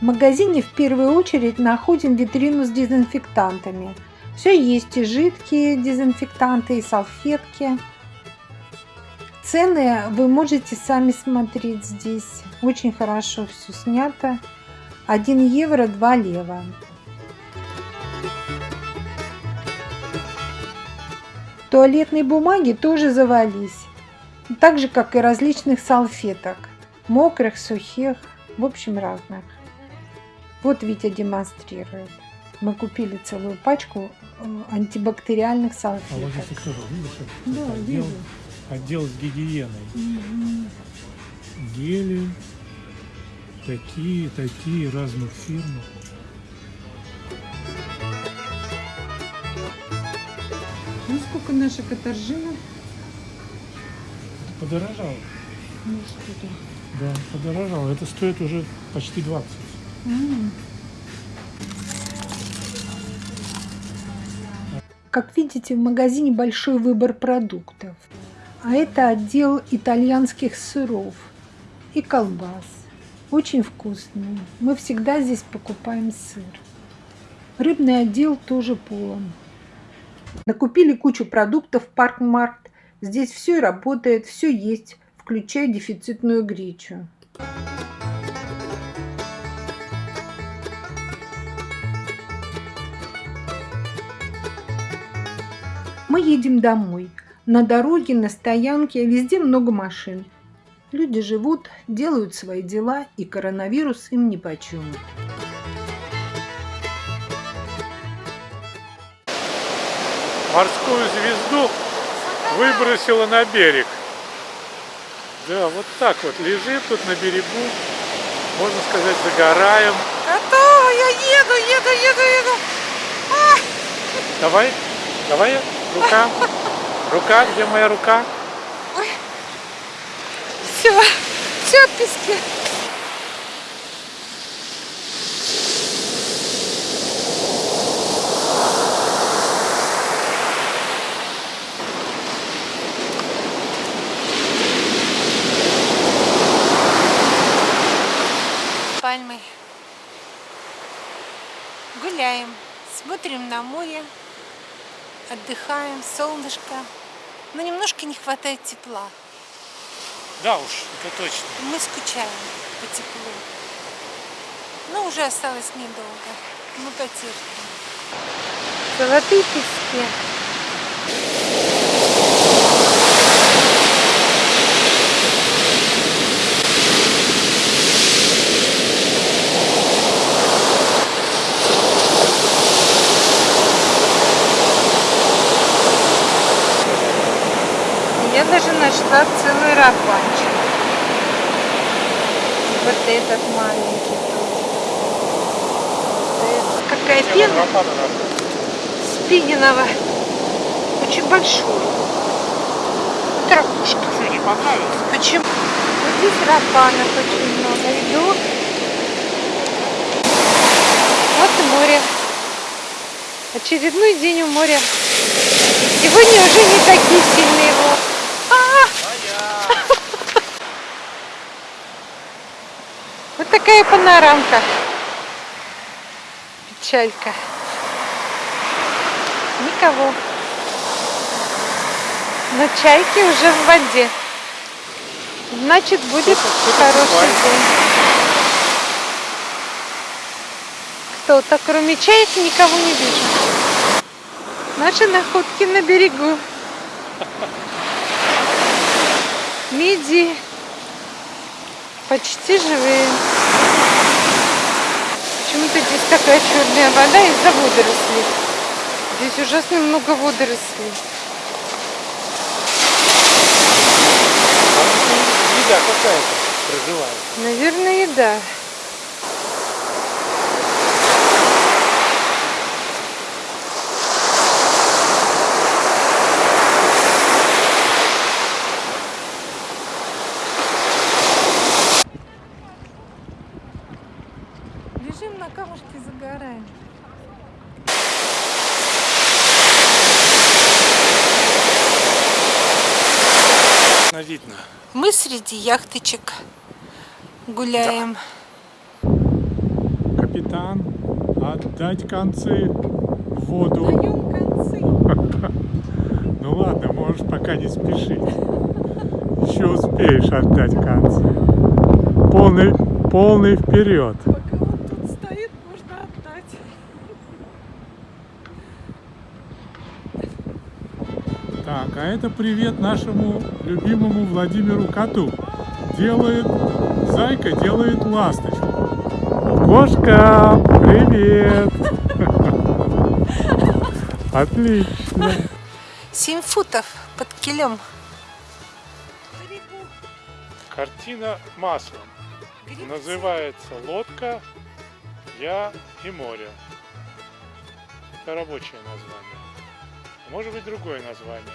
В магазине в первую очередь находим витрину с дезинфектантами. Все есть и жидкие дезинфектанты, и салфетки. Цены вы можете сами смотреть здесь. Очень хорошо все снято. 1 евро 2 лева. Туалетной бумаги тоже завались. Так же, как и различных салфеток. Мокрых, сухих, в общем разных. Вот Витя демонстрирует. Мы купили целую пачку э, антибактериальных салфеток. А вот здесь тоже, видишь? Да, отдел, вижу. Отдел с гигиеной. Угу. Гели, такие, такие, разных фирм. Ну, сколько наша катаржина? Подорожало. Ну, что-то. Да, подорожало. Это стоит уже почти 20. Как видите, в магазине большой выбор продуктов. А это отдел итальянских сыров и колбас. Очень вкусные. Мы всегда здесь покупаем сыр. Рыбный отдел тоже полон. Накупили кучу продуктов в Паркмарт. Здесь все работает, все есть, включая дефицитную гречу. Мы едем домой. На дороге, на стоянке, везде много машин. Люди живут, делают свои дела, и коронавирус им ни по чем. Морскую звезду выбросила на берег. Да, вот так вот лежит тут на берегу. Можно сказать, загораем. Готово, я еду, еду, еду, еду. А! Давай, давай. Рука. Рука, где моя рука? Все, все в песке. Пальмы. Гуляем, смотрим на море отдыхаем, солнышко. Но немножко не хватает тепла. Да уж, это точно. Мы скучаем по теплу. Но уже осталось недолго. Мы потерпим. Золотые пески. Даже нашла целый рабанчик. Вот этот маленький тоже. Какая пена? Спининова. Очень большой. Травушка. Что, не понравилось? Почему? Вот здесь рапанов очень много. Иду. Вот и море. Очередной день у моря. Сегодня уже не такие сильные волны. Вот такая панорамка. Печалька. Никого. Но чайки уже в воде. Значит, будет хороший день. Кто-то, кроме чаек, никого не вижу. Наши находки на берегу. Миди почти живые. Здесь такая черная вода из-за водорослей. Здесь ужасно много водорослей. Еда какая-то проживает. Наверное, еда. Лежим на камушке, загораем. Видно. Мы среди яхточек гуляем. капитан, отдать концы в воду. Даем концы. Ну ладно, можешь пока не спешить. Еще успеешь отдать концы. Полный, полный вперед. Пока он тут стоит, можно отдать. Так, а это привет нашему любимому Владимиру Коту. Делает, зайка делает ласточку. Кошка, привет! Отлично. 7 футов под килем. Картина маслом. Называется «Лодка, я и море». Это рабочее название. Может быть другое название.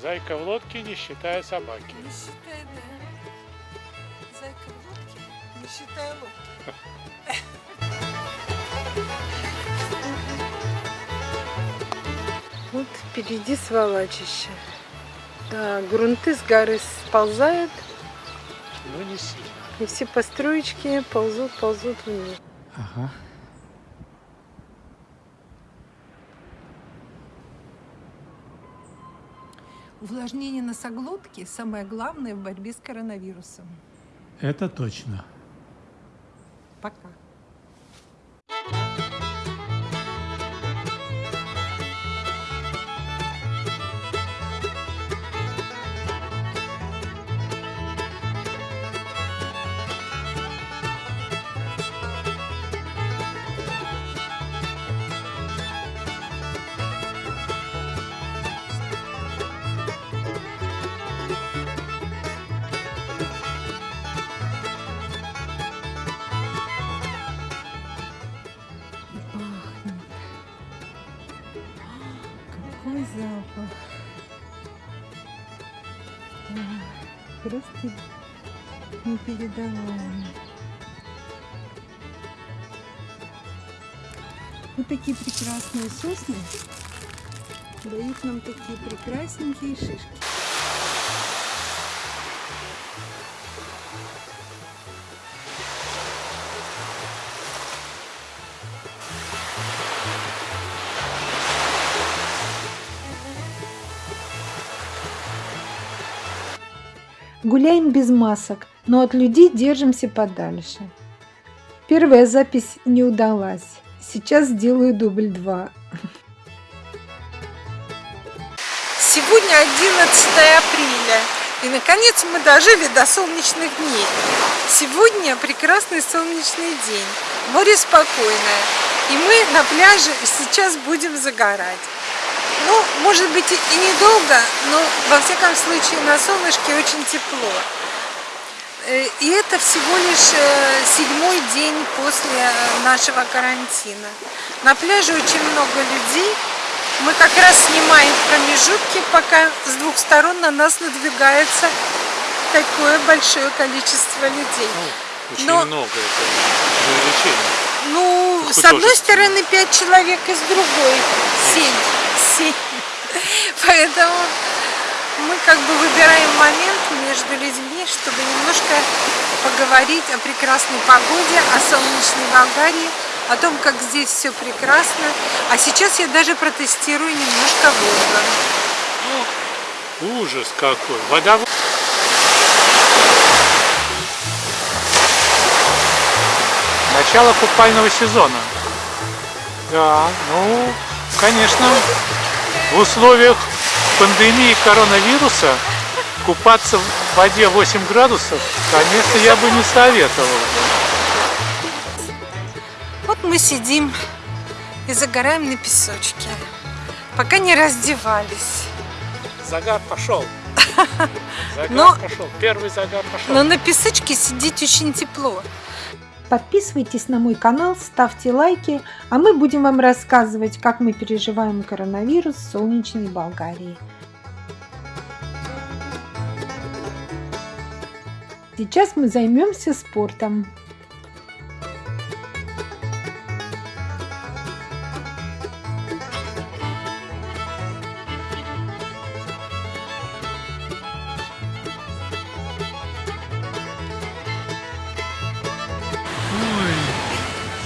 Зайка в лодке, не считая собаки. Не считай, да. Зайка в лодке, не считай лодки. Вот впереди сволачище. Да, грунты с горы сползают, Но не сильно. и все построечки ползут, ползут вниз. Ага. Увлажнение носоглотки – самое главное в борьбе с коронавирусом. Это точно. Пока. Просто непередаваемый. Вот такие прекрасные сосны дают нам такие прекрасненькие шишки. Гуляем без масок, но от людей держимся подальше. Первая запись не удалась. Сейчас сделаю дубль 2. Сегодня 11 апреля. И наконец мы дожили до солнечных дней. Сегодня прекрасный солнечный день. Море спокойное. И мы на пляже сейчас будем загорать может быть и недолго, но во всяком случае на солнышке очень тепло. Э, и это всего лишь э, седьмой день после э, нашего карантина. На пляже очень много людей. Мы как раз снимаем промежутки, пока с двух сторон на нас надвигается такое большое количество людей. Ну, очень Но, много, это увеличение. Ну, с одной стороны пять человек, и с другой семь детей. Поэтому мы как бы выбираем момент между людьми, чтобы немножко поговорить о прекрасной погоде, о солнечной Болгарии, о том, как здесь все прекрасно. А сейчас я даже протестирую немножко Волга. Ну, ужас какой! Вода... Начало купального сезона. Да, ну, конечно, в условиях пандемии коронавируса купаться в воде 8 градусов, конечно, я бы не советовал. Вот мы сидим и загораем на песочке, пока не раздевались. Загар пошел. Загар Но- пошел. Первый загар пошел. Но на песочке сидеть очень тепло. Подписывайтесь на мой канал, ставьте лайки, а мы будем вам рассказывать, как мы переживаем коронавирус в солнечной Болгарии. Сейчас мы займемся спортом.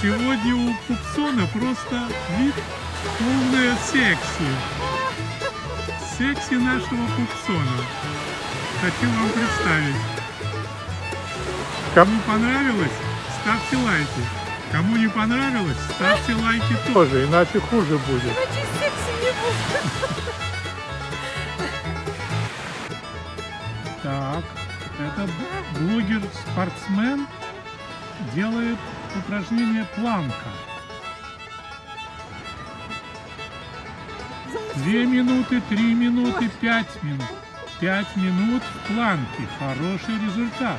Сегодня у Пупсона просто вид полное секси. Секси нашего Пупсона. Хочу вам представить. Кому понравилось, ставьте лайки. Кому не понравилось, ставьте лайки тоже, иначе хуже будет. Иначе секси не будет. Так, это блогер-спортсмен делает упражнение планка. Две минуты, три минуты, пять минут. Пять минут в планке. Хороший результат.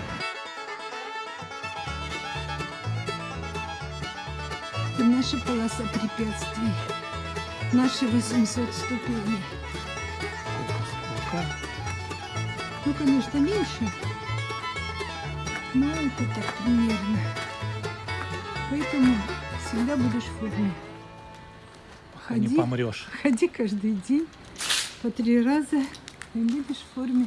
Это наша полоса препятствий. Наши 800 ступеней. Сколько? Ну, конечно, меньше. Но это так примерно. Поэтому всегда будешь в форме. Не Ходи, помрешь. ходи каждый день по три раза и будешь в форме.